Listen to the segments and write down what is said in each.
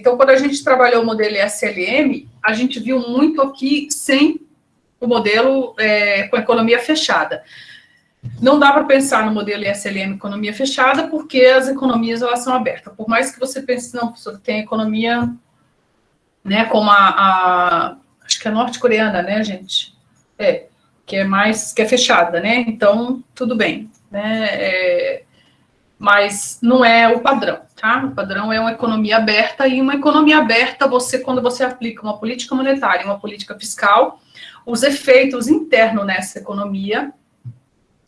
Então, quando a gente trabalhou o modelo SLM, a gente viu muito aqui sem o modelo é, com economia fechada. Não dá para pensar no modelo SLM economia fechada, porque as economias elas são abertas. Por mais que você pense, não, professor, tem economia, né, como a, a acho que é norte-coreana, né, gente? É, que é mais, que é fechada, né? Então, tudo bem, né? É, mas não é o padrão, tá? O padrão é uma economia aberta, e uma economia aberta, você, quando você aplica uma política monetária, uma política fiscal, os efeitos internos nessa economia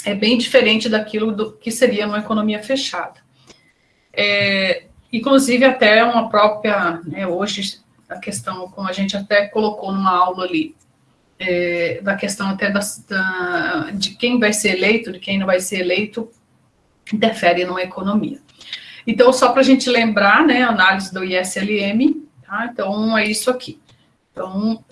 é bem diferente daquilo do, que seria uma economia fechada. É, inclusive, até uma própria, né, hoje, a questão, como a gente até colocou numa aula ali, é, da questão até da, da, de quem vai ser eleito, de quem não vai ser eleito, interfere numa economia. Então, só para a gente lembrar, né, análise do ISLM, tá? Então, é isso aqui. Então,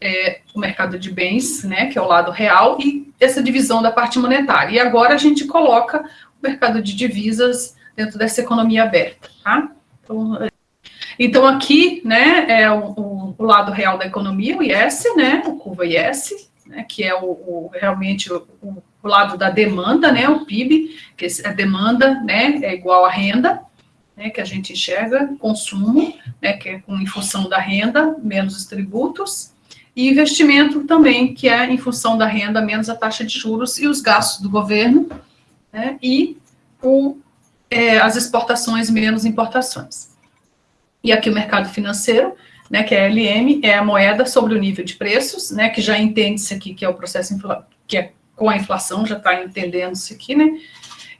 é, o mercado de bens, né, que é o lado real, e essa divisão da parte monetária. E agora a gente coloca o mercado de divisas dentro dessa economia aberta, tá? Então, então aqui, né, é o, o, o, lado real da economia, o IS, né, o curva IS, né, que é o, o realmente o, o, lado da demanda, né, o PIB, que é demanda, né, é igual a renda, né, que a gente enxerga, consumo, né, que é em função da renda, menos os tributos, e investimento também, que é em função da renda menos a taxa de juros e os gastos do governo, né, e o, é, as exportações menos importações. E aqui o mercado financeiro, né, que é a LM, é a moeda sobre o nível de preços, né, que já entende-se aqui que é o processo, que é com a inflação, já está entendendo isso aqui, né,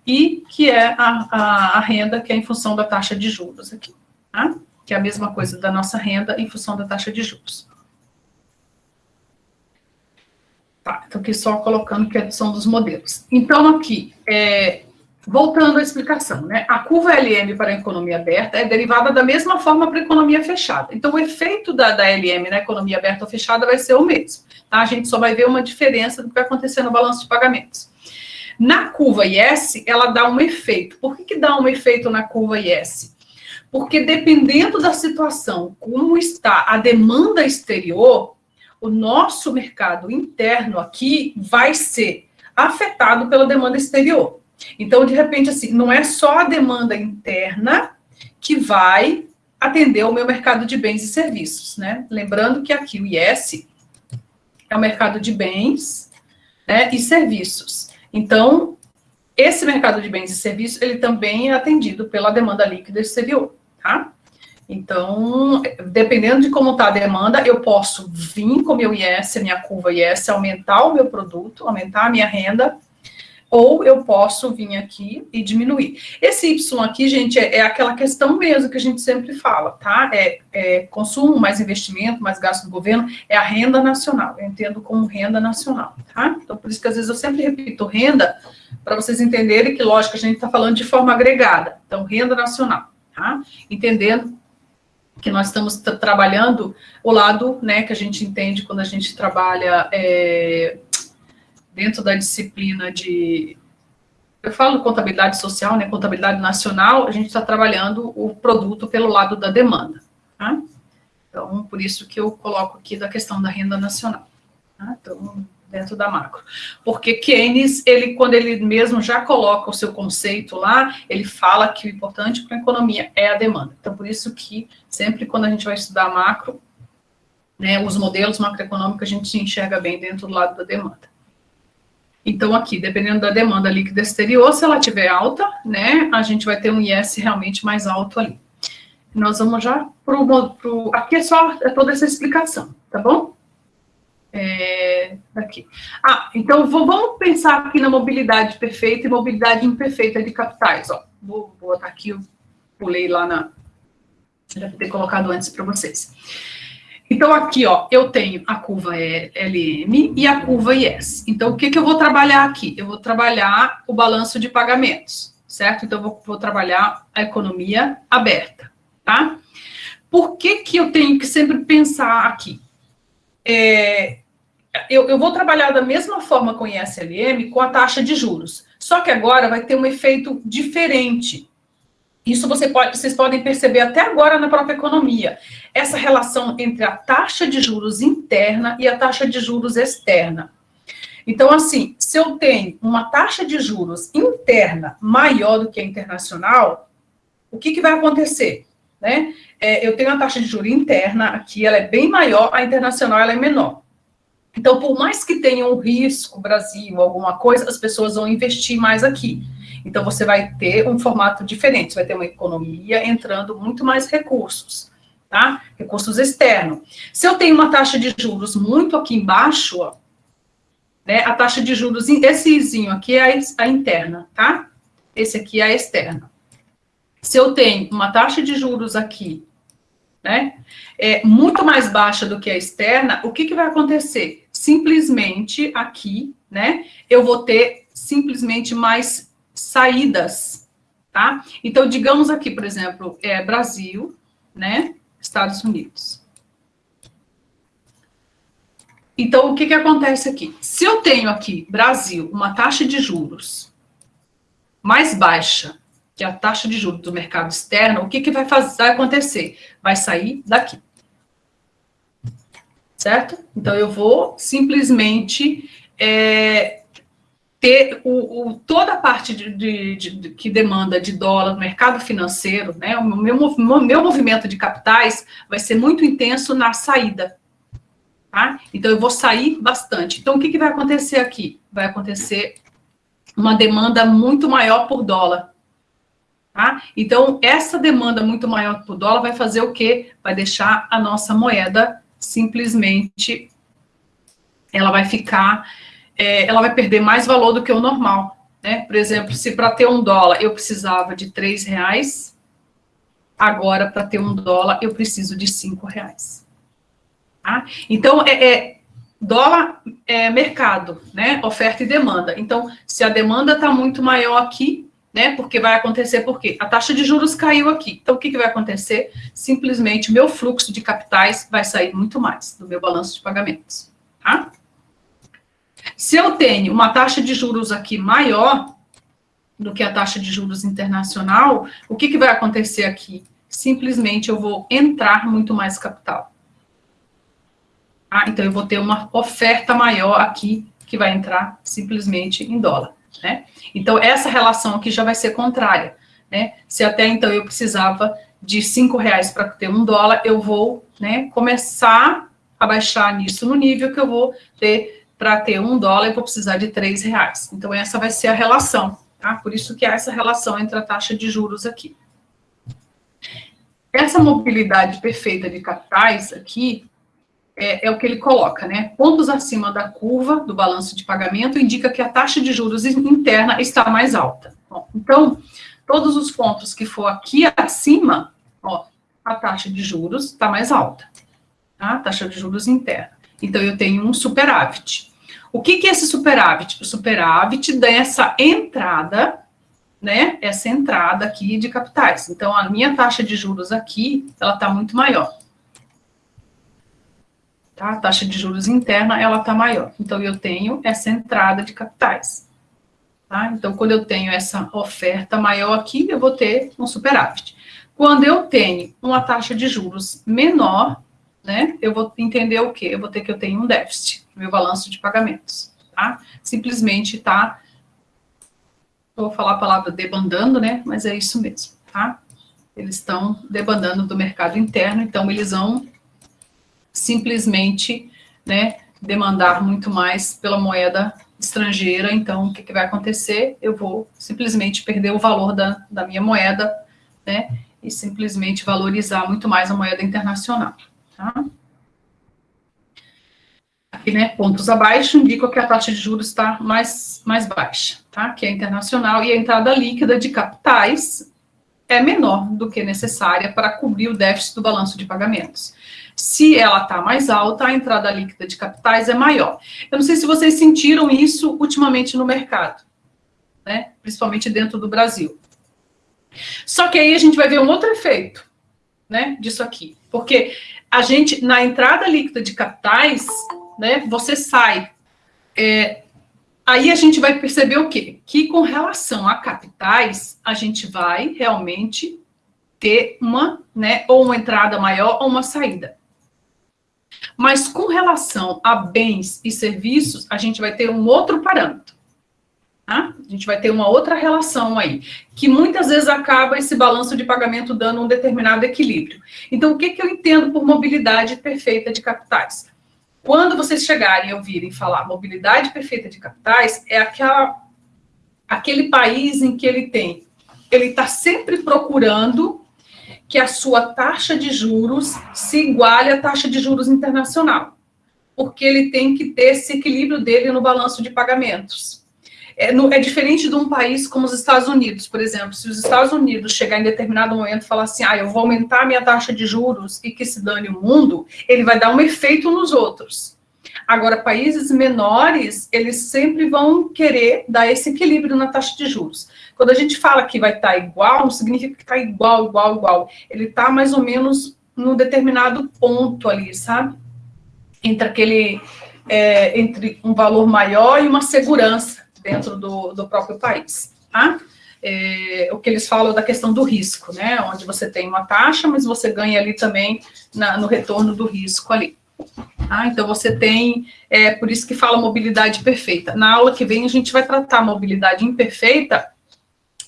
e que é a, a, a, renda que é em função da taxa de juros aqui, tá? que é a mesma coisa da nossa renda em função da taxa de juros. Tá, então aqui só colocando que são dos modelos. Então aqui, é, voltando à explicação, né? A curva LM para a economia aberta é derivada da mesma forma para a economia fechada. Então o efeito da, da LM na economia aberta ou fechada vai ser o mesmo. Tá? A gente só vai ver uma diferença do que vai acontecer no balanço de pagamentos. Na curva IS, ela dá um efeito. Por que, que dá um efeito na curva IS? Porque dependendo da situação, como está a demanda exterior, o nosso mercado interno aqui vai ser afetado pela demanda exterior. Então, de repente, assim, não é só a demanda interna que vai atender o meu mercado de bens e serviços, né? Lembrando que aqui o IS é o mercado de bens né, e serviços. Então, esse mercado de bens e serviços, ele também é atendido pela demanda líquida exterior, tá? Então, dependendo de como está a demanda, eu posso vir com meu IS, minha curva IS, aumentar o meu produto, aumentar a minha renda, ou eu posso vir aqui e diminuir. Esse Y aqui, gente, é, é aquela questão mesmo que a gente sempre fala, tá? É, é, consumo, mais investimento, mais gasto do governo, é a renda nacional, eu entendo como renda nacional, tá? Então, por isso que às vezes eu sempre repito renda, para vocês entenderem que, lógico, a gente está falando de forma agregada, então, renda nacional, tá? Entendendo que nós estamos trabalhando o lado, né, que a gente entende quando a gente trabalha é, dentro da disciplina de, eu falo contabilidade social, né, contabilidade nacional, a gente está trabalhando o produto pelo lado da demanda, tá? Então, por isso que eu coloco aqui da questão da renda nacional, tá? Então, dentro da macro. Porque Keynes, ele, quando ele mesmo já coloca o seu conceito lá, ele fala que o importante para a economia é a demanda. Então, por isso que sempre quando a gente vai estudar macro, né, os modelos macroeconômicos, a gente se enxerga bem dentro do lado da demanda. Então, aqui, dependendo da demanda líquida exterior, se ela tiver alta, né, a gente vai ter um IS realmente mais alto ali. Nós vamos já para o... Aqui é só é toda essa explicação, tá bom? É, aqui. Ah, então vou, vamos pensar aqui na mobilidade perfeita e mobilidade imperfeita de capitais. Ó. Vou, vou botar aqui, eu pulei lá na. Deve ter colocado antes para vocês. Então, aqui, ó, eu tenho a curva LM e a curva IS. Então, o que, que eu vou trabalhar aqui? Eu vou trabalhar o balanço de pagamentos, certo? Então, eu vou, vou trabalhar a economia aberta, tá? Por que, que eu tenho que sempre pensar aqui? é, eu, eu, vou trabalhar da mesma forma com ISLM com a taxa de juros. Só que agora vai ter um efeito diferente. Isso você pode, vocês podem perceber até agora na própria economia. Essa relação entre a taxa de juros interna e a taxa de juros externa. Então, assim, se eu tenho uma taxa de juros interna maior do que a internacional, o que, que vai acontecer? Né? É, eu tenho a taxa de juros interna aqui, ela é bem maior, a internacional ela é menor. Então, por mais que tenha um risco, Brasil, alguma coisa, as pessoas vão investir mais aqui. Então, você vai ter um formato diferente, você vai ter uma economia entrando muito mais recursos, tá? Recursos externos. Se eu tenho uma taxa de juros muito aqui embaixo, ó, né, a taxa de juros, esse izinho aqui é a, a interna, tá? Esse aqui é a externa. Se eu tenho uma taxa de juros aqui, né, é muito mais baixa do que a externa, o que, que vai acontecer? Simplesmente aqui, né, eu vou ter simplesmente mais saídas, tá? Então, digamos aqui, por exemplo, é Brasil, né, Estados Unidos. Então, o que, que acontece aqui? Se eu tenho aqui, Brasil, uma taxa de juros mais baixa que a taxa de juros do mercado externo, o que, que vai, fazer, vai acontecer? Vai sair daqui. Certo? Então, eu vou simplesmente é, ter o, o, toda a parte de, de, de, que demanda de dólar no mercado financeiro, né, o meu, meu movimento de capitais vai ser muito intenso na saída. Tá? Então, eu vou sair bastante. Então, o que, que vai acontecer aqui? Vai acontecer uma demanda muito maior por dólar. Tá? Então, essa demanda muito maior por dólar vai fazer o quê? Vai deixar a nossa moeda simplesmente, ela vai ficar, é, ela vai perder mais valor do que o normal. Né? Por exemplo, se para ter um dólar eu precisava de três reais, agora para ter um dólar eu preciso de cinco reais. Tá? Então, é, é, dólar é mercado, né? Oferta e demanda. Então, se a demanda está muito maior aqui, né? Porque vai acontecer porque a taxa de juros caiu aqui. Então, o que, que vai acontecer? Simplesmente, meu fluxo de capitais vai sair muito mais do meu balanço de pagamentos, tá? Se eu tenho uma taxa de juros aqui maior do que a taxa de juros internacional, o que, que vai acontecer aqui? Simplesmente eu vou entrar muito mais capital. Ah, então eu vou ter uma oferta maior aqui, que vai entrar simplesmente em dólar, né? Então, essa relação aqui já vai ser contrária, né? Se até então eu precisava de cinco reais para ter um dólar, eu vou, né, começar a baixar nisso no nível que eu vou ter para ter um dólar, eu vou precisar de três reais. Então, essa vai ser a relação, tá? Por isso que há essa relação entre a taxa de juros aqui. Essa mobilidade perfeita de capitais aqui, é, é, o que ele coloca, né? Pontos acima da curva do balanço de pagamento indica que a taxa de juros interna está mais alta. Bom, então, todos os pontos que for aqui acima, ó, a taxa de juros está mais alta. Tá? A taxa de juros interna. Então, eu tenho um superávit. O que, que é esse superávit? O superávit dessa entrada, né? Essa entrada aqui de capitais. Então, a minha taxa de juros aqui, ela está muito maior tá? A taxa de juros interna, ela está maior. Então, eu tenho essa entrada de capitais. Tá? Então, quando eu tenho essa oferta maior aqui, eu vou ter um superávit. Quando eu tenho uma taxa de juros menor, né, eu vou entender o quê? Eu vou ter que eu tenho um déficit no meu balanço de pagamentos, tá? Simplesmente tá, vou falar a palavra debandando, né, mas é isso mesmo, tá? Eles estão debandando do mercado interno, então eles vão simplesmente né, demandar muito mais pela moeda estrangeira, então o que, que vai acontecer? Eu vou simplesmente perder o valor da, da minha moeda, né, e simplesmente valorizar muito mais a moeda internacional, tá? Aqui, né, pontos abaixo indicam que a taxa de juros está mais, mais baixa, tá? Que é internacional, e a entrada líquida de capitais é menor do que necessária para cobrir o déficit do balanço de pagamentos. Se ela está mais alta, a entrada líquida de capitais é maior. Eu não sei se vocês sentiram isso ultimamente no mercado, né? principalmente dentro do Brasil. Só que aí a gente vai ver um outro efeito né, disso aqui. Porque a gente, na entrada líquida de capitais, né, você sai é, aí a gente vai perceber o quê? Que com relação a capitais, a gente vai realmente ter uma, né, ou uma entrada maior ou uma saída. Mas com relação a bens e serviços, a gente vai ter um outro parâmetro. Tá? A gente vai ter uma outra relação aí, que muitas vezes acaba esse balanço de pagamento dando um determinado equilíbrio. Então, o que, que eu entendo por mobilidade perfeita de capitais? Quando vocês chegarem e ouvirem falar mobilidade perfeita de capitais, é aquela, aquele país em que ele tem, ele está sempre procurando que a sua taxa de juros se iguale à taxa de juros internacional, porque ele tem que ter esse equilíbrio dele no balanço de pagamentos. É, no, é, diferente de um país como os Estados Unidos, por exemplo. Se os Estados Unidos chegar em determinado momento e falar assim, ah, eu vou aumentar minha taxa de juros e que se dane o mundo, ele vai dar um efeito nos outros. Agora, países menores, eles sempre vão querer dar esse equilíbrio na taxa de juros. Quando a gente fala que vai estar igual, não significa que está igual, igual, igual. Ele está mais ou menos num determinado ponto ali, sabe? Entre aquele, é, entre um valor maior e uma segurança dentro do, do próprio país, tá? É, o que eles falam da questão do risco, né? Onde você tem uma taxa, mas você ganha ali também na, no retorno do risco ali. Tá? Então, você tem, é por isso que fala mobilidade perfeita. Na aula que vem, a gente vai tratar mobilidade imperfeita,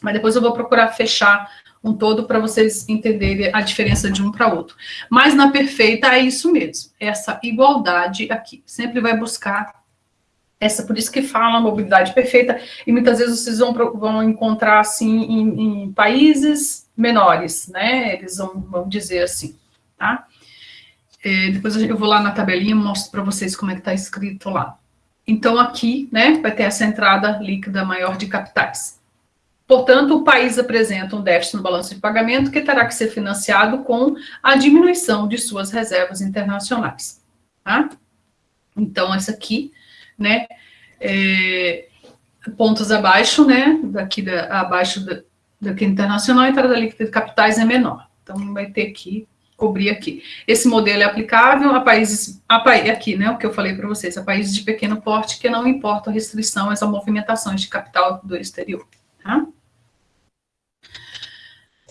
mas depois eu vou procurar fechar um todo para vocês entenderem a diferença de um para outro. Mas na perfeita é isso mesmo, essa igualdade aqui. Sempre vai buscar essa, por isso que fala mobilidade perfeita, e muitas vezes vocês vão, vão encontrar, assim, em, em países menores, né, eles vão, vão dizer assim, tá? É, depois eu vou lá na tabelinha e mostro para vocês como é que está escrito lá. Então, aqui, né, vai ter essa entrada líquida maior de capitais. Portanto, o país apresenta um déficit no balanço de pagamento que terá que ser financiado com a diminuição de suas reservas internacionais, tá? Então, essa aqui né? É, pontos abaixo, né? Daqui da, abaixo da, daqui internacional, a entrada líquida de capitais é menor. Então, vai ter que cobrir aqui. Esse modelo é aplicável a países, a, aqui, né, o que eu falei para vocês, a países de pequeno porte que não importam restrições a movimentações de capital do exterior, tá?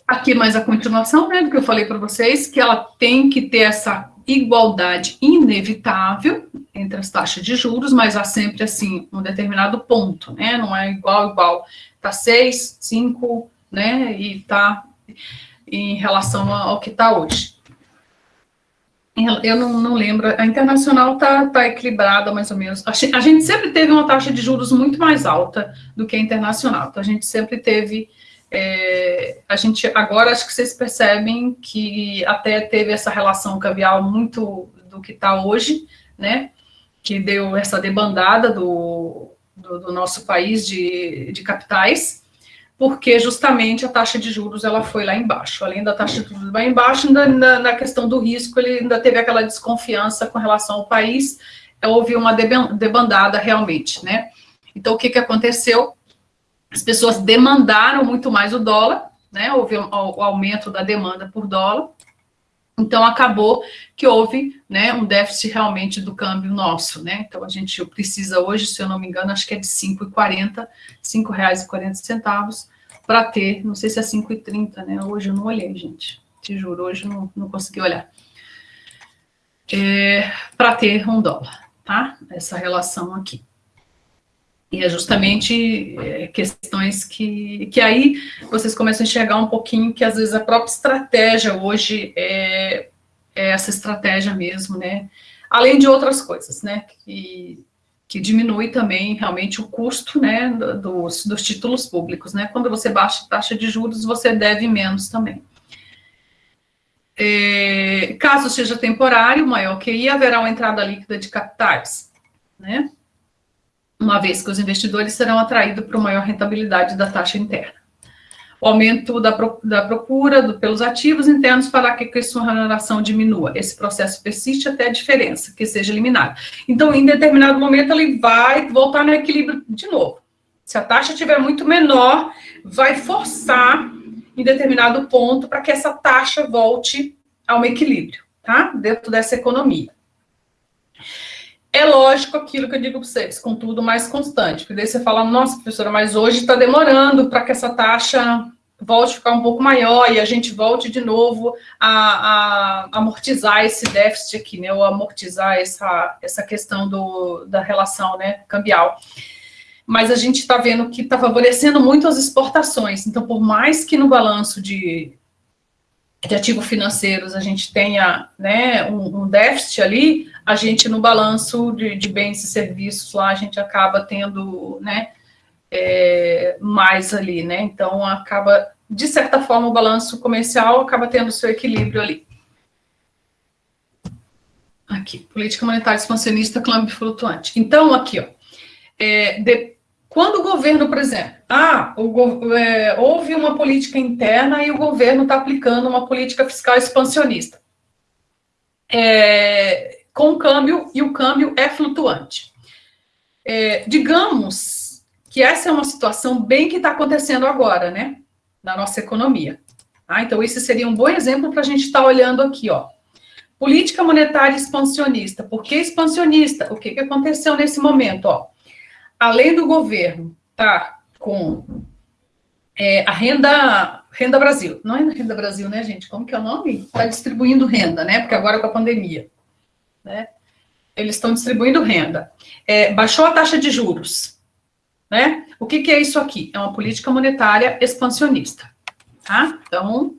Aqui mais a continuação, né, do que eu falei para vocês, que ela tem que ter essa igualdade inevitável entre as taxas de juros, mas há sempre, assim, um determinado ponto, né? Não é igual, igual. Está 6, 5, né? E está em relação ao que está hoje. Eu não, não, lembro, a internacional está tá equilibrada mais ou menos. A gente sempre teve uma taxa de juros muito mais alta do que a internacional. Então, a gente sempre teve é, a gente agora acho que vocês percebem que até teve essa relação cambial muito do que está hoje, né? Que deu essa debandada do, do, do, nosso país de, de capitais, porque justamente a taxa de juros ela foi lá embaixo. Além da taxa de juros lá embaixo, ainda, na, na questão do risco, ele ainda teve aquela desconfiança com relação ao país, houve uma debandada realmente, né? Então, o que, que aconteceu? As pessoas demandaram muito mais o dólar, né? Houve o aumento da demanda por dólar. Então, acabou que houve né, um déficit realmente do câmbio nosso, né? Então, a gente precisa hoje, se eu não me engano, acho que é de R$ 5,40, R$ 5,40 para ter, não sei se é 5,30, né? Hoje eu não olhei, gente. Te juro, hoje eu não, não consegui olhar. É, para ter um dólar, tá? Essa relação aqui. E é justamente é, questões que, que aí vocês começam a enxergar um pouquinho que às vezes a própria estratégia hoje é, é essa estratégia mesmo, né? Além de outras coisas, né? Que, que diminui também realmente o custo né, dos, dos títulos públicos, né? Quando você baixa a taxa de juros, você deve menos também. É, caso seja temporário, maior que I, haverá uma entrada líquida de capitais, né? Uma vez que os investidores serão atraídos para maior rentabilidade da taxa interna. O aumento da, da procura do, pelos ativos internos fará que a sua remuneração diminua. Esse processo persiste até a diferença, que seja eliminada. Então, em determinado momento, ele vai voltar no equilíbrio de novo. Se a taxa estiver muito menor, vai forçar em determinado ponto para que essa taxa volte a um equilíbrio, tá? Dentro dessa economia. É lógico aquilo que eu digo para vocês, contudo, mais constante. Porque daí você fala, nossa, professora, mas hoje está demorando para que essa taxa volte a ficar um pouco maior e a gente volte de novo a, a amortizar esse déficit aqui, né? Ou amortizar essa, essa questão do, da relação né, cambial. Mas a gente está vendo que está favorecendo muito as exportações. Então, por mais que no balanço de, de ativos financeiros a gente tenha né, um, um déficit ali, a gente no balanço de, de, bens e serviços lá a gente acaba tendo né, é, mais ali, né? Então acaba, de certa forma, o balanço comercial acaba tendo seu equilíbrio ali. Aqui, política monetária expansionista, câmbio flutuante. Então, aqui, ó, é, de, quando o governo, por exemplo, ah, o, é, houve uma política interna e o governo está aplicando uma política fiscal expansionista, é, com o câmbio, e o câmbio é flutuante. É, digamos que essa é uma situação bem que está acontecendo agora, né, na nossa economia. Ah, então, esse seria um bom exemplo para a gente estar tá olhando aqui, ó. Política monetária expansionista. Por que expansionista? O que, que aconteceu nesse momento, ó? Além do governo tá com é, a renda, renda Brasil, não é renda Brasil, né, gente? Como que é o nome? Está distribuindo renda, né? Porque agora com a pandemia, né? Eles estão distribuindo renda. É, baixou a taxa de juros, né? O que, que é isso aqui? É uma política monetária expansionista, tá? Então,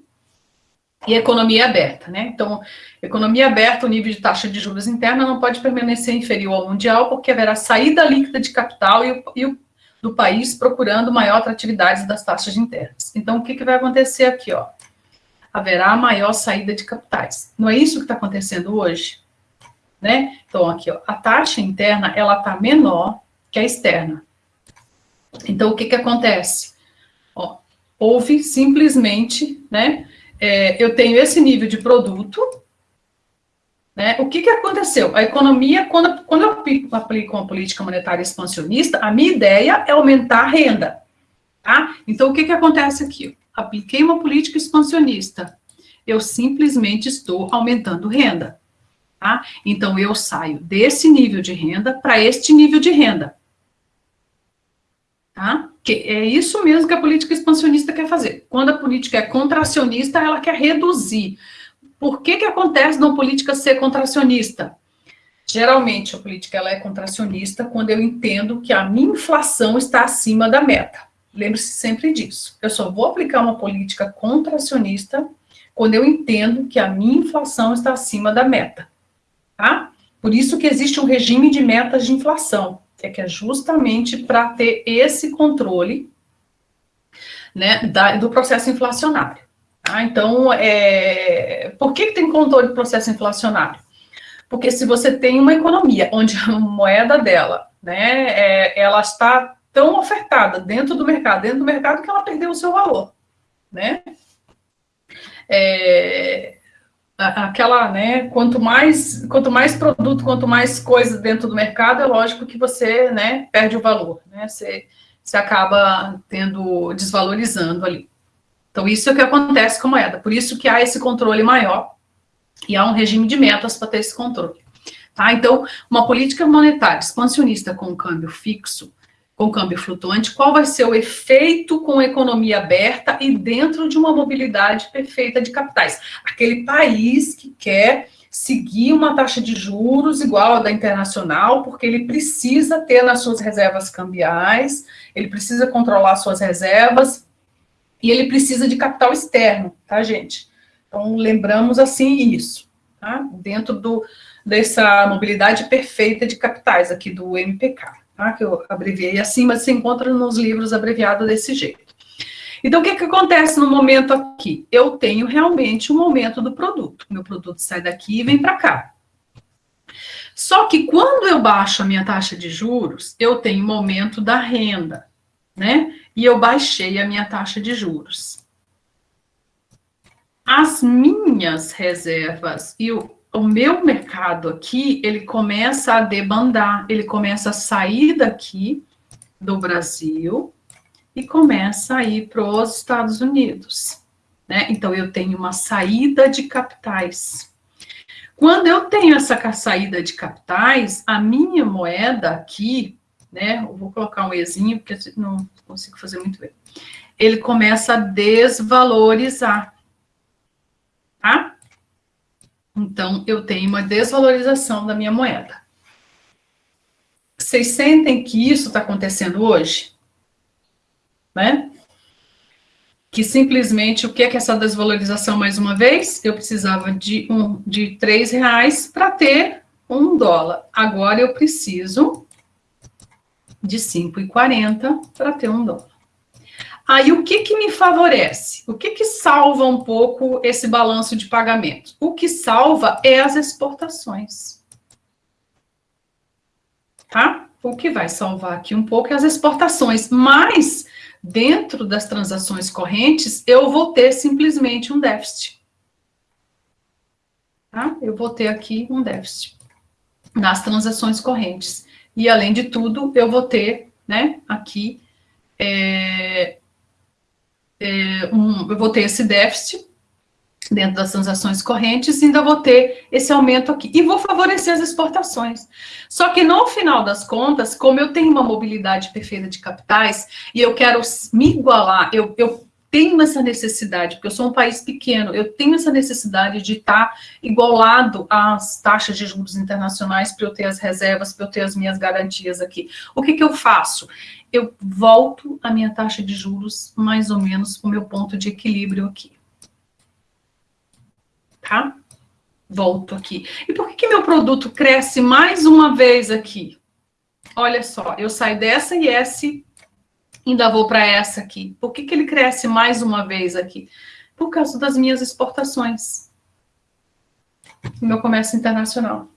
e economia aberta, né? Então, economia aberta, o nível de taxa de juros interna não pode permanecer inferior ao mundial, porque haverá saída líquida de capital e o, e o do país procurando maior atratividade das taxas internas. Então, o que, que vai acontecer aqui, ó? Haverá maior saída de capitais. Não é isso que está acontecendo hoje? Né? Então, aqui, ó, a taxa interna, ela está menor que a externa. Então, o que que acontece? Ó, houve simplesmente, né, é, eu tenho esse nível de produto, né, o que que aconteceu? A economia, quando, quando eu aplico, aplico uma política monetária expansionista, a minha ideia é aumentar a renda, tá? Então, o que que acontece aqui? Apliquei uma política expansionista, eu simplesmente estou aumentando renda, tá? Então, eu saio desse nível de renda para este nível de renda. Tá? Que é isso mesmo que a política expansionista quer fazer. Quando a política é contracionista, ela quer reduzir. Por que que acontece na política ser contracionista? Geralmente, a política ela é contracionista quando eu entendo que a minha inflação está acima da meta. Lembre-se sempre disso. Eu só vou aplicar uma política contracionista quando eu entendo que a minha inflação está acima da meta. Tá? Por isso que existe um regime de metas de inflação é que é justamente para ter esse controle né, da, do processo inflacionário. Tá? Então, é, por que, que tem controle do processo inflacionário? Porque se você tem uma economia onde a moeda dela, né, é, ela está tão ofertada dentro do mercado, dentro do mercado que ela perdeu o seu valor, né? É, aquela, né, quanto mais, quanto mais produto, quanto mais coisa dentro do mercado, é lógico que você, né, perde o valor, né, você, você acaba tendo, desvalorizando ali. Então, isso é o que acontece com a moeda, por isso que há esse controle maior, e há um regime de metas para ter esse controle. Tá? Então, uma política monetária expansionista com câmbio fixo, com câmbio flutuante, qual vai ser o efeito com economia aberta e dentro de uma mobilidade perfeita de capitais. Aquele país que quer seguir uma taxa de juros igual à da internacional, porque ele precisa ter nas suas reservas cambiais, ele precisa controlar suas reservas, e ele precisa de capital externo, tá, gente? Então, lembramos assim isso, tá? Dentro do, dessa mobilidade perfeita de capitais aqui do MPK tá? que eu abreviei assim, mas se encontra nos livros abreviado desse jeito. Então, o que, que acontece no momento aqui? Eu tenho realmente um aumento do produto. Meu produto sai daqui e vem para cá. Só que quando eu baixo a minha taxa de juros, eu tenho um aumento da renda, né? E eu baixei a minha taxa de juros. As minhas reservas e o o meu mercado aqui, ele começa a debandar, ele começa a sair daqui do Brasil e começa a ir para os Estados Unidos. Né? Então, eu tenho uma saída de capitais. Quando eu tenho essa saída de capitais, a minha moeda aqui, né, eu vou colocar um Ezinho, porque não consigo fazer muito bem, ele começa a desvalorizar, tá? Então, eu tenho uma desvalorização da minha moeda. Vocês sentem que isso está acontecendo hoje? Né? Que simplesmente, o que é, que é essa desvalorização, mais uma vez? Eu precisava de, um, de três reais para ter um dólar. Agora eu preciso de 5,40 para ter um dólar. Aí, o que que me favorece? O que que salva um pouco esse balanço de pagamento? O que salva é as exportações. Tá? O que vai salvar aqui um pouco é as exportações, mas dentro das transações correntes, eu vou ter simplesmente um déficit. Tá? Eu vou ter aqui um déficit nas transações correntes. E, além de tudo, eu vou ter, né, aqui, é, é, um, eu vou ter esse déficit dentro das transações correntes, ainda vou ter esse aumento aqui. E vou favorecer as exportações. Só que no final das contas, como eu tenho uma mobilidade perfeita de capitais, e eu quero me igualar, eu, eu tenho essa necessidade, porque eu sou um país pequeno, eu tenho essa necessidade de estar igualado às taxas de juros internacionais para eu ter as reservas, para eu ter as minhas garantias aqui. O que, que eu faço? Eu volto a minha taxa de juros mais ou menos para o meu ponto de equilíbrio aqui. Tá? Volto aqui. E por que, que meu produto cresce mais uma vez aqui? Olha só, eu saio dessa IS ainda vou para essa aqui. Por que, que ele cresce mais uma vez aqui? Por causa das minhas exportações. Meu comércio internacional.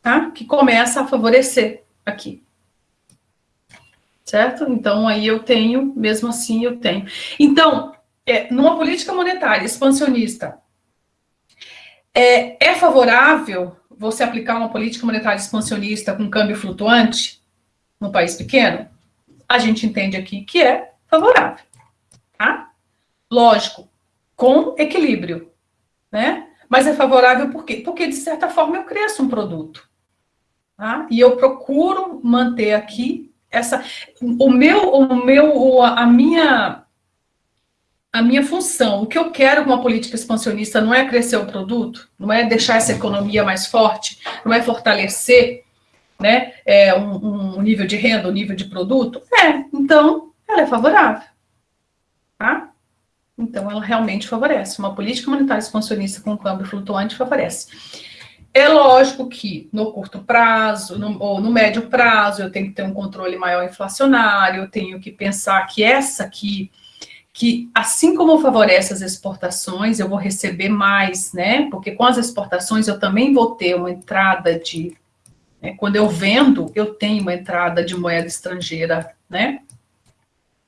Tá? Que começa a favorecer aqui. Certo? Então, aí eu tenho, mesmo assim eu tenho. Então, é, numa política monetária expansionista, é, é favorável você aplicar uma política monetária expansionista com câmbio flutuante no país pequeno? a gente entende aqui que é favorável, tá? Lógico, com equilíbrio, né? Mas é favorável por quê? Porque, de certa forma, eu cresço um produto, tá? E eu procuro manter aqui essa... O meu, o meu, a minha... A minha função, o que eu quero com uma política expansionista não é crescer o produto, não é deixar essa economia mais forte, não é fortalecer né, é, um, um, nível de renda, um nível de produto? É, então ela é favorável. Tá? Então ela realmente favorece. Uma política monetária expansionista com câmbio flutuante favorece. É lógico que no curto prazo, no, ou no médio prazo, eu tenho que ter um controle maior inflacionário, eu tenho que pensar que essa aqui, que assim como favorece as exportações, eu vou receber mais, né? Porque com as exportações eu também vou ter uma entrada de é, quando eu vendo, eu tenho uma entrada de moeda estrangeira, né?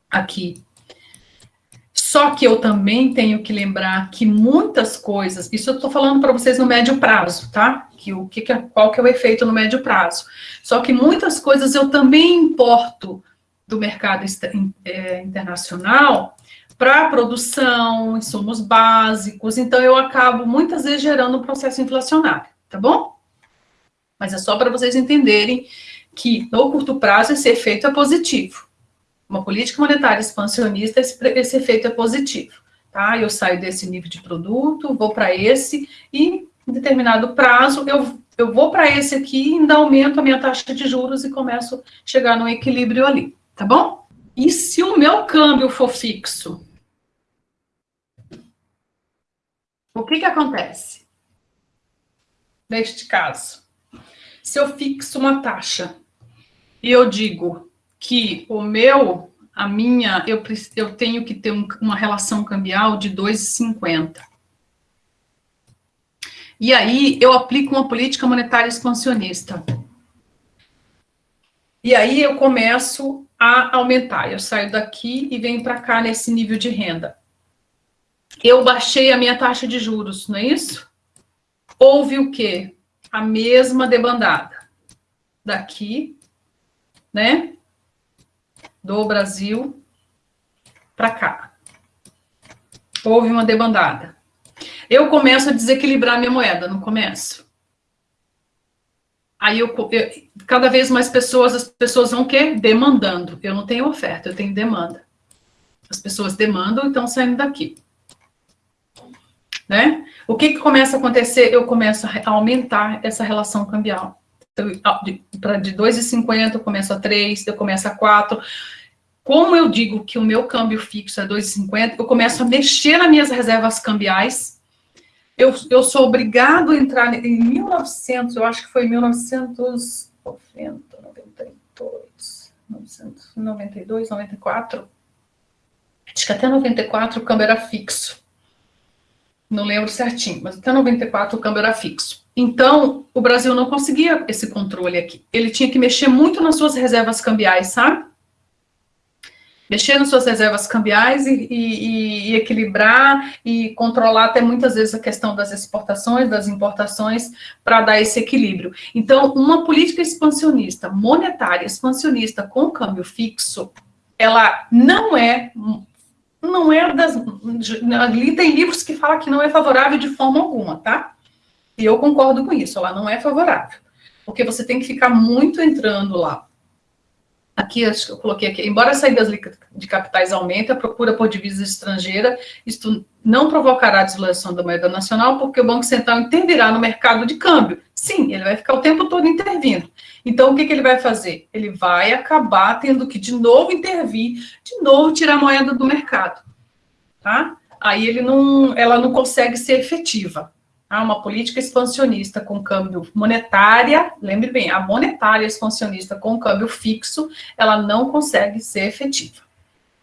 Aqui. Só que eu também tenho que lembrar que muitas coisas, isso eu estou falando para vocês no médio prazo, tá? Que o que, é, qual que é o efeito no médio prazo. Só que muitas coisas eu também importo do mercado é, internacional para produção, insumos básicos, então eu acabo muitas vezes gerando um processo inflacionário, tá bom? Mas é só para vocês entenderem que, no curto prazo, esse efeito é positivo. Uma política monetária expansionista, esse, esse efeito é positivo. Tá? Eu saio desse nível de produto, vou para esse, e em determinado prazo, eu, eu vou para esse aqui, ainda aumento a minha taxa de juros e começo a chegar no equilíbrio ali, tá bom? E se o meu câmbio for fixo? O que que acontece? Neste caso, se eu fixo uma taxa e eu digo que o meu, a minha, eu, eu tenho que ter um, uma relação cambial de 2,50. E aí eu aplico uma política monetária expansionista. E aí eu começo a aumentar. Eu saio daqui e venho para cá nesse nível de renda. Eu baixei a minha taxa de juros, não é isso? Houve o quê? a mesma debandada. Daqui, né? Do Brasil para cá. Houve uma debandada. Eu começo a desequilibrar minha moeda, não começo? Aí eu, eu, cada vez mais pessoas, as pessoas vão o quê? Demandando. Eu não tenho oferta, eu tenho demanda. As pessoas demandam e estão saindo daqui. Né? O que, que começa a acontecer? Eu começo a aumentar essa relação cambial. Então, de, de 2,50 eu começo a 3, eu começo a 4. Como eu digo que o meu câmbio fixo é 2,50, eu começo a mexer nas minhas reservas cambiais eu, eu sou obrigado a entrar em 1900, eu acho que foi 1990, 92, 1992, 94. Acho que até 94 o câmbio era fixo. Não lembro certinho, mas até 94 o câmbio era fixo. Então, o Brasil não conseguia esse controle aqui. Ele tinha que mexer muito nas suas reservas cambiais, sabe? mexer nas suas reservas cambiais e, e, e, equilibrar e controlar até muitas vezes a questão das exportações, das importações, para dar esse equilíbrio. Então, uma política expansionista, monetária, expansionista com câmbio fixo, ela não é, não é das, ali tem livros que falam que não é favorável de forma alguma, tá? E eu concordo com isso, ela não é favorável, porque você tem que ficar muito entrando lá Aqui, acho que eu coloquei aqui, embora as saídas de capitais aumentem, a procura por divisa estrangeira, isto não provocará a desvalorização da moeda nacional, porque o Banco Central intervirá no mercado de câmbio. Sim, ele vai ficar o tempo todo intervindo. Então, o que, que ele vai fazer? Ele vai acabar tendo que, de novo, intervir, de novo, tirar a moeda do mercado. Tá? Aí ele não, ela não consegue ser efetiva uma política expansionista com câmbio monetária, lembre bem, a monetária expansionista com câmbio fixo, ela não consegue ser efetiva.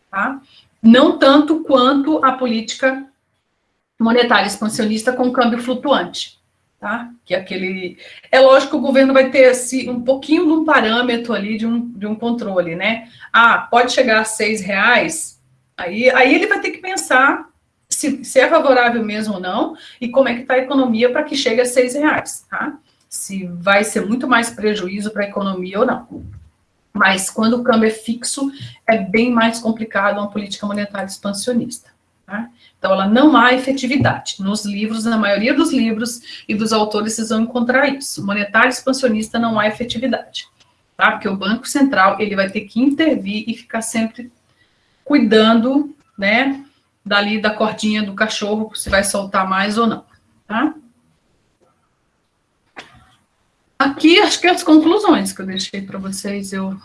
Tá? Não tanto quanto a política monetária expansionista com câmbio flutuante. Tá? Que é aquele. É lógico que o governo vai ter assim, um pouquinho de um parâmetro ali de um, de um controle, né? Ah, pode chegar a seis reais, aí, aí ele vai ter que pensar se, se é favorável mesmo ou não, e como é que está a economia para que chegue a seis reais, tá? Se vai ser muito mais prejuízo para a economia ou não. Mas quando o câmbio é fixo, é bem mais complicado uma política monetária expansionista. Tá? Então, ela não há efetividade. Nos livros, na maioria dos livros e dos autores, vocês vão encontrar isso. Monetária expansionista não há efetividade. Tá? Porque o Banco Central ele vai ter que intervir e ficar sempre cuidando né, dali da cordinha do cachorro, se vai soltar mais ou não, tá? Aqui, acho que as conclusões que eu deixei para vocês, eu...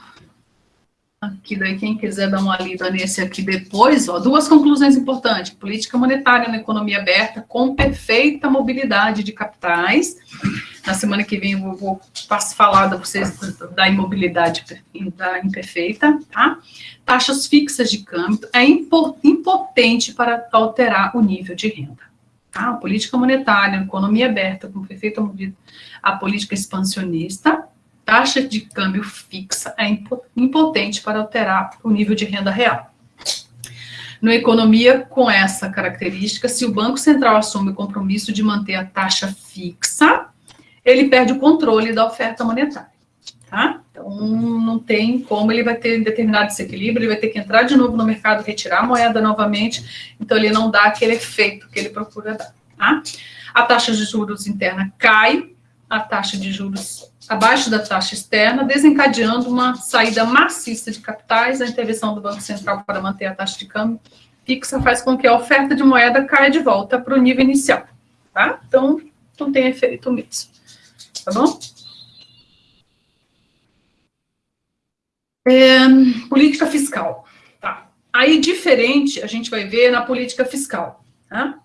Aqui, daí, quem quiser dar uma lida nesse aqui depois, ó, duas conclusões importantes. Política monetária na economia aberta, com perfeita mobilidade de capitais. Na semana que vem eu vou, falar para vocês da imobilidade da imperfeita, tá? taxas fixas de câmbio é impotente para alterar o nível de renda. Tá? A política monetária, a economia aberta, como foi feita a política expansionista, taxa de câmbio fixa é impotente para alterar o nível de renda real. Na economia com essa característica, se o Banco Central assume o compromisso de manter a taxa fixa, ele perde o controle da oferta monetária tá? Então, não tem como, ele vai ter determinado desequilíbrio, ele vai ter que entrar de novo no mercado, retirar a moeda novamente, então ele não dá aquele efeito que ele procura dar, tá? A taxa de juros interna cai, a taxa de juros abaixo da taxa externa, desencadeando uma saída maciça de capitais, a intervenção do Banco Central para manter a taxa de câmbio fixa faz com que a oferta de moeda caia de volta para o nível inicial, tá? Então, não tem efeito mesmo, tá bom? É, política fiscal. Tá. Aí, diferente, a gente vai ver na política fiscal, tá?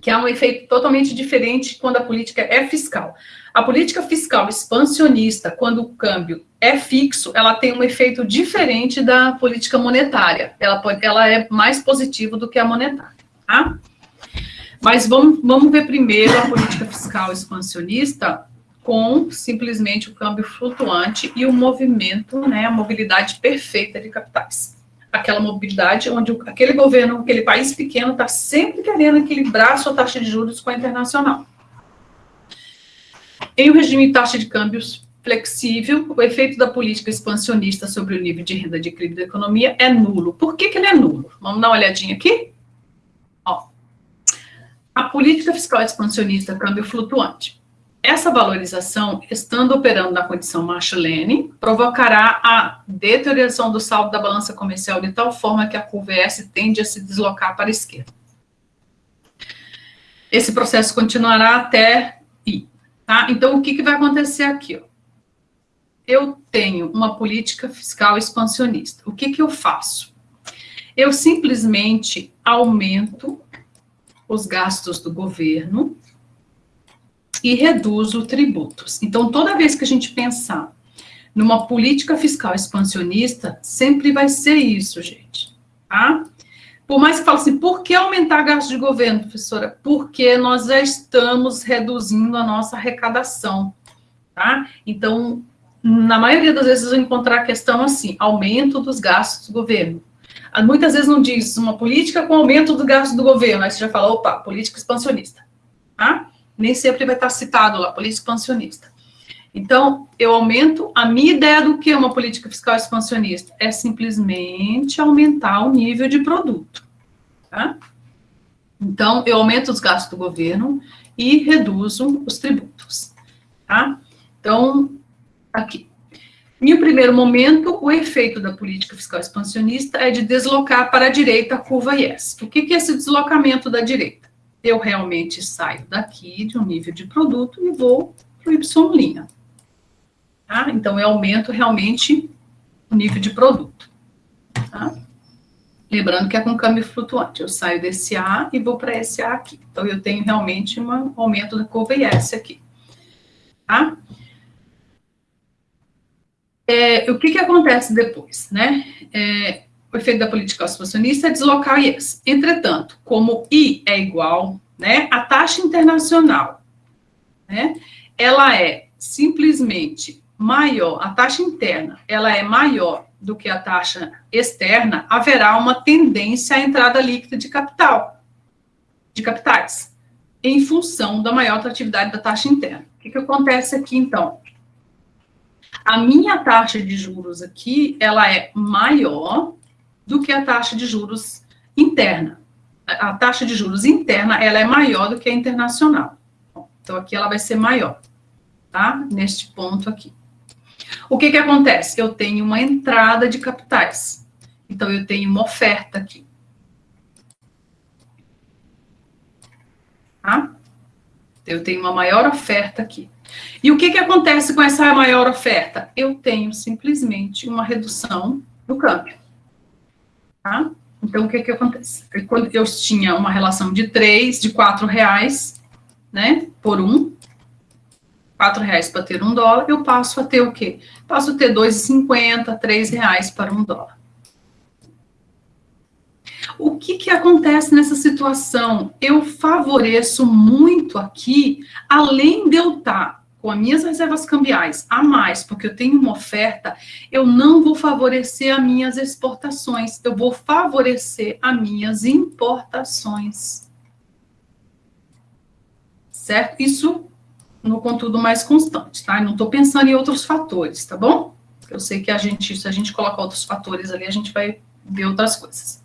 que há um efeito totalmente diferente quando a política é fiscal. A política fiscal expansionista, quando o câmbio é fixo, ela tem um efeito diferente da política monetária. Ela, pode, ela é mais positiva do que a monetária. Tá? Mas vamos, vamos ver primeiro a política fiscal expansionista, com simplesmente o câmbio flutuante e o movimento, né, a mobilidade perfeita de capitais. Aquela mobilidade onde aquele governo, aquele país pequeno está sempre querendo equilibrar sua taxa de juros com a internacional. Em um regime de taxa de câmbios flexível, o efeito da política expansionista sobre o nível de renda de equilíbrio da economia é nulo. Por que, que ele é nulo? Vamos dar uma olhadinha aqui? Ó, a política fiscal expansionista, câmbio flutuante essa valorização, estando operando na condição Marshallene, provocará a deterioração do saldo da balança comercial de tal forma que a curva S tende a se deslocar para a esquerda. Esse processo continuará até I. Tá? Então, o que, que vai acontecer aqui? Ó? Eu tenho uma política fiscal expansionista. O que, que eu faço? Eu simplesmente aumento os gastos do governo e reduzo tributos. Então, toda vez que a gente pensar numa política fiscal expansionista, sempre vai ser isso, gente, tá? Por mais que fale assim, por que aumentar gasto de governo, professora? Porque nós já estamos reduzindo a nossa arrecadação, tá? Então, na maioria das vezes, eu encontrar a questão assim, aumento dos gastos do governo. Ah, muitas vezes não diz uma política com aumento do gasto do governo, aí você já fala, opa, política expansionista, tá? Nem sempre vai estar citado lá, política expansionista. Então, eu aumento, a minha ideia do que é uma política fiscal expansionista é simplesmente aumentar o nível de produto, tá? Então, eu aumento os gastos do governo e reduzo os tributos, tá? Então, aqui. Em primeiro momento, o efeito da política fiscal expansionista é de deslocar para a direita a curva IES. O que é esse deslocamento da direita? Eu realmente saio daqui de um nível de produto e vou para o Y'. Tá? Então, eu aumento realmente o nível de produto. Tá? Lembrando que é com câmbio flutuante. Eu saio desse A e vou para esse A aqui. Então, eu tenho realmente um aumento da curva IS aqui. Tá? É, o que, que acontece depois, né? É, o efeito da política expansionista é deslocar o IES. Entretanto, como I é igual, né, a taxa internacional, né, ela é simplesmente maior, a taxa interna, ela é maior do que a taxa externa, haverá uma tendência à entrada líquida de capital, de capitais, em função da maior atratividade da taxa interna. O que, que acontece aqui, então? A minha taxa de juros aqui, ela é maior do que a taxa de juros interna. A taxa de juros interna, ela é maior do que a internacional. Então, aqui ela vai ser maior, tá? Neste ponto aqui. O que que acontece? Eu tenho uma entrada de capitais. Então, eu tenho uma oferta aqui. Tá? Eu tenho uma maior oferta aqui. E o que que acontece com essa maior oferta? Eu tenho simplesmente uma redução do câmbio. Tá? Então, o que que acontece? Quando eu tinha uma relação de 3, de 4 reais, né, por um, 4 reais para ter um dólar, eu passo a ter o quê? Passo a ter 2,50, 3 reais para um dólar. O que que acontece nessa situação? Eu favoreço muito aqui, além de eu estar com as minhas reservas cambiais a mais, porque eu tenho uma oferta, eu não vou favorecer as minhas exportações, eu vou favorecer as minhas importações. Certo? Isso no contudo mais constante, tá? Eu não estou pensando em outros fatores, tá bom? Eu sei que a gente, se a gente colocar outros fatores ali, a gente vai ver outras coisas.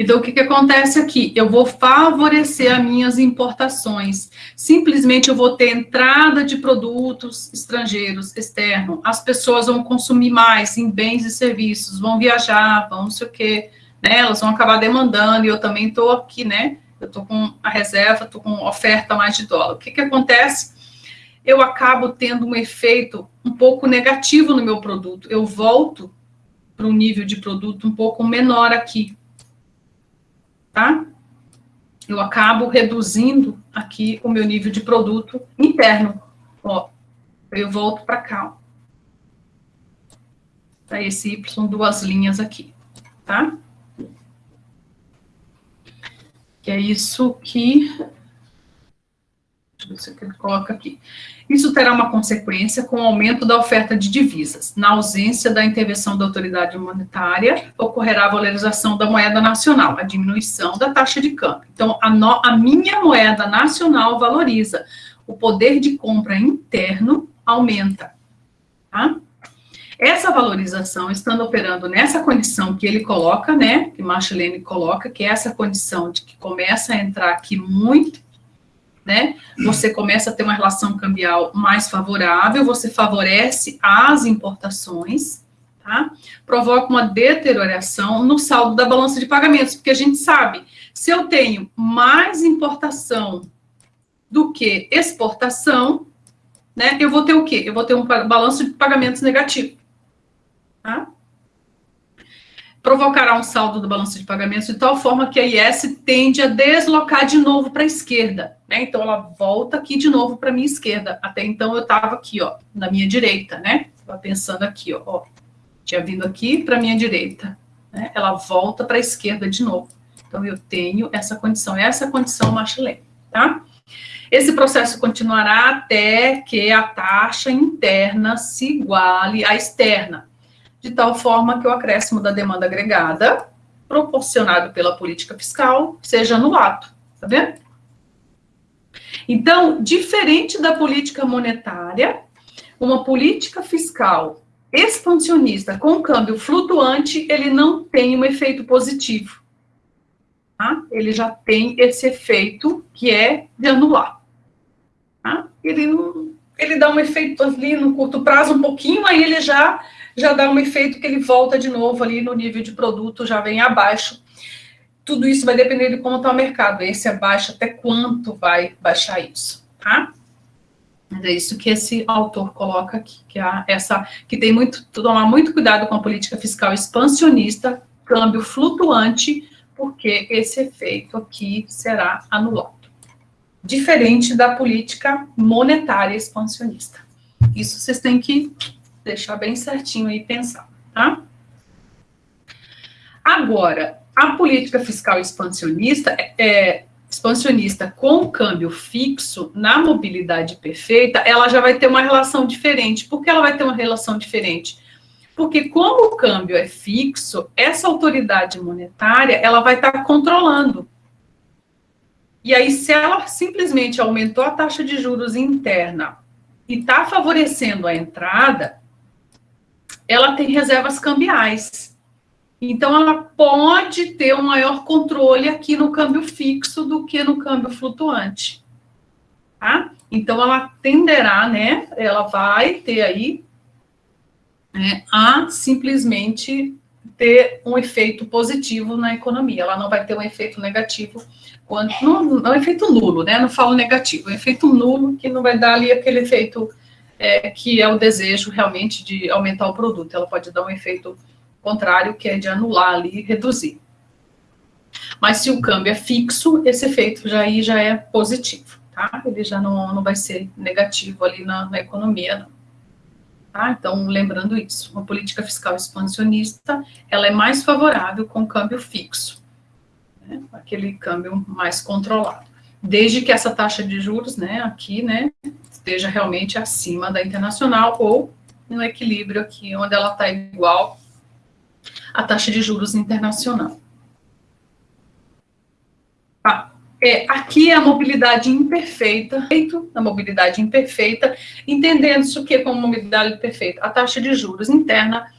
Então, o que, que acontece aqui? Eu vou favorecer as minhas importações. Simplesmente eu vou ter entrada de produtos estrangeiros, externos. As pessoas vão consumir mais em bens e serviços, vão viajar, vão não sei o quê. Né? Elas vão acabar demandando, e eu também estou aqui, né? Eu estou com a reserva, estou com oferta mais de dólar. O que, que acontece? Eu acabo tendo um efeito um pouco negativo no meu produto. Eu volto para um nível de produto um pouco menor aqui? Eu acabo reduzindo aqui o meu nível de produto interno. Ó, eu volto para cá, Para esse Y, duas linhas aqui, tá? Que é isso que Ver se ele coloca aqui. Isso terá uma consequência com o aumento da oferta de divisas. Na ausência da intervenção da autoridade monetária, ocorrerá a valorização da moeda nacional, a diminuição da taxa de câmbio. Então, a, no, a minha moeda nacional valoriza. O poder de compra interno aumenta. Tá? Essa valorização, estando operando nessa condição que ele coloca, né, que Marshallene coloca, que é essa condição de que começa a entrar aqui muito né? Você começa a ter uma relação cambial mais favorável, você favorece as importações, tá? Provoca uma deterioração no saldo da balança de pagamentos, porque a gente sabe, se eu tenho mais importação do que exportação, né, eu vou ter o quê? Eu vou ter um balanço de pagamentos negativo, tá? Provocará um saldo do balanço de pagamentos de tal forma que a IS tende a deslocar de novo para a esquerda. Né? Então, ela volta aqui de novo para a minha esquerda. Até então, eu estava aqui, ó, na minha direita, né? Estava pensando aqui, ó, ó. Tinha vindo aqui para a minha direita. Né? Ela volta para a esquerda de novo. Então, eu tenho essa condição. Essa é a condição Machelin, tá? Esse processo continuará até que a taxa interna se iguale à externa de tal forma que o acréscimo da demanda agregada, proporcionado pela política fiscal, seja anulado. Tá vendo? Então, diferente da política monetária, uma política fiscal expansionista com câmbio flutuante, ele não tem um efeito positivo. Tá? Ele já tem esse efeito que é de anular. Tá? Ele, não, ele dá um efeito ali no curto prazo um pouquinho, aí ele já já dá um efeito que ele volta de novo ali no nível de produto, já vem abaixo. Tudo isso vai depender de como está o mercado. Esse abaixo, até quanto vai baixar isso, tá? É isso que esse autor coloca aqui, que, é essa, que tem muito, tomar muito cuidado com a política fiscal expansionista, câmbio flutuante, porque esse efeito aqui será anulado. Diferente da política monetária expansionista. Isso vocês têm que deixar bem certinho aí pensar, tá? Agora, a política fiscal expansionista é, é expansionista com câmbio fixo na mobilidade perfeita, ela já vai ter uma relação diferente. Por que ela vai ter uma relação diferente? Porque como o câmbio é fixo, essa autoridade monetária, ela vai estar controlando. E aí, se ela simplesmente aumentou a taxa de juros interna e está favorecendo a entrada, ela tem reservas cambiais. Então, ela pode ter um maior controle aqui no câmbio fixo do que no câmbio flutuante. Tá? Então, ela tenderá, né? Ela vai ter aí né, a simplesmente ter um efeito positivo na economia. Ela não vai ter um efeito negativo, quando, não, não é um efeito nulo, né? Não falo negativo, é um efeito nulo que não vai dar ali aquele efeito é, que é o desejo realmente de aumentar o produto. Ela pode dar um efeito contrário, que é de anular ali e reduzir. Mas se o câmbio é fixo, esse efeito já aí já é positivo, tá? Ele já não, não vai ser negativo ali na, na economia, não. Tá? Então, lembrando isso, uma política fiscal expansionista, ela é mais favorável com câmbio fixo, né? aquele câmbio mais controlado. Desde que essa taxa de juros, né, aqui, né, esteja realmente acima da internacional ou no equilíbrio aqui, onde ela está igual à taxa de juros internacional. Ah, é, aqui é a mobilidade imperfeita, a mobilidade imperfeita, entendendo isso que como mobilidade perfeita. A taxa de juros interna,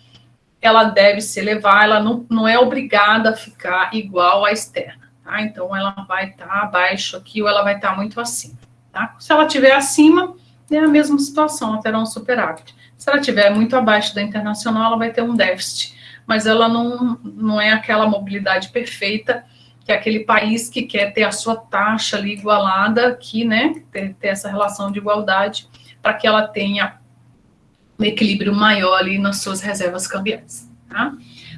ela deve se elevar, ela não, não é obrigada a ficar igual à externa, tá? Então, ela vai estar tá abaixo aqui ou ela vai estar tá muito acima. Tá? Se ela estiver acima, é a mesma situação, ela terá um superávit. Se ela estiver muito abaixo da internacional, ela vai ter um déficit, mas ela não, não é aquela mobilidade perfeita, que é aquele país que quer ter a sua taxa ali igualada aqui, né, ter, ter essa relação de igualdade, para que ela tenha um equilíbrio maior ali nas suas reservas cambiais, tá?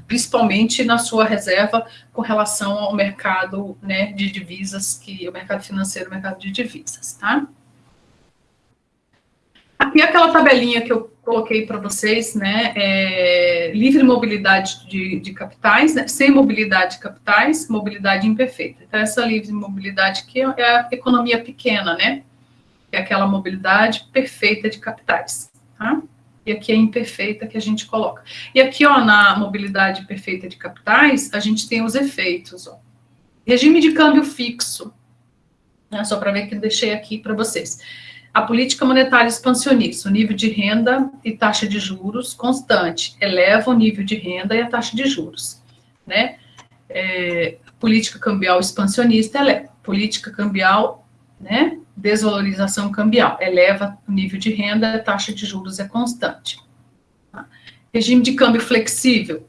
Principalmente na sua reserva com relação ao mercado, né, de divisas, que o mercado financeiro, o mercado de divisas, tá? Aqui é aquela tabelinha que eu coloquei para vocês, né, é, livre mobilidade de, de capitais, né, sem mobilidade de capitais, mobilidade imperfeita. Então, essa livre mobilidade aqui é a economia pequena, né, é aquela mobilidade perfeita de capitais, tá? E aqui é imperfeita que a gente coloca. E aqui, ó, na mobilidade perfeita de capitais, a gente tem os efeitos, ó. Regime de câmbio fixo, né, só para ver que eu deixei aqui para vocês a política monetária expansionista, o nível de renda e taxa de juros constante, eleva o nível de renda e a taxa de juros, né? É, política cambial expansionista eleva, política cambial, né, desvalorização cambial, eleva o nível de renda, a taxa de juros é constante. Regime de câmbio flexível,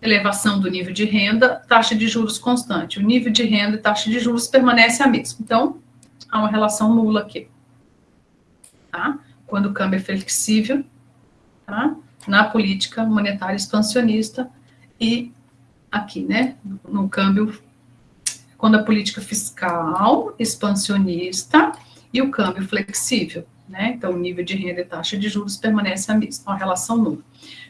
elevação do nível de renda, taxa de juros constante. O nível de renda e taxa de juros permanece a mesma. Então, há uma relação nula aqui. Tá? Quando o câmbio é flexível, tá? na política monetária expansionista e aqui, né, no câmbio, quando a política fiscal expansionista e o câmbio flexível, né, então o nível de renda e taxa de juros permanece a mesma, a relação nula.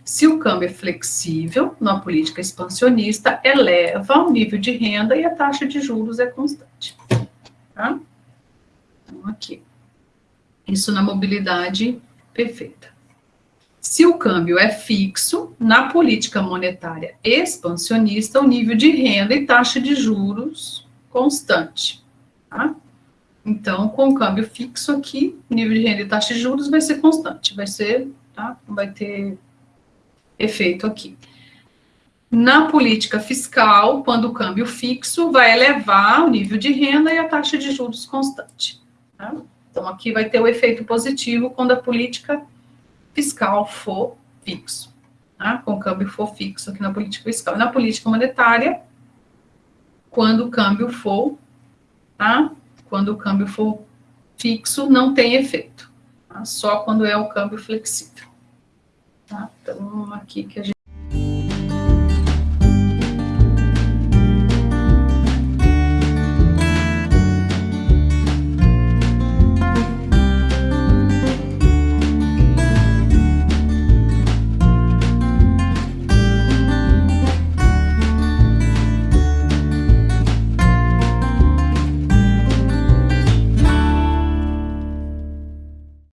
Se o câmbio é flexível, na política expansionista, eleva o nível de renda e a taxa de juros é constante. Tá? Então, aqui. Isso na mobilidade perfeita. Se o câmbio é fixo, na política monetária expansionista, o nível de renda e taxa de juros constante. Tá? Então, com o câmbio fixo aqui, nível de renda e taxa de juros vai ser constante, vai ser, tá? vai ter efeito aqui. Na política fiscal, quando o câmbio fixo, vai elevar o nível de renda e a taxa de juros constante. Tá? Então, aqui vai ter o efeito positivo quando a política fiscal for fixo, tá? com o câmbio for fixo aqui na política fiscal. Na política monetária, quando o câmbio for, tá? quando o câmbio for fixo, não tem efeito, tá? só quando é o câmbio flexível. Tá? Então, aqui que a gente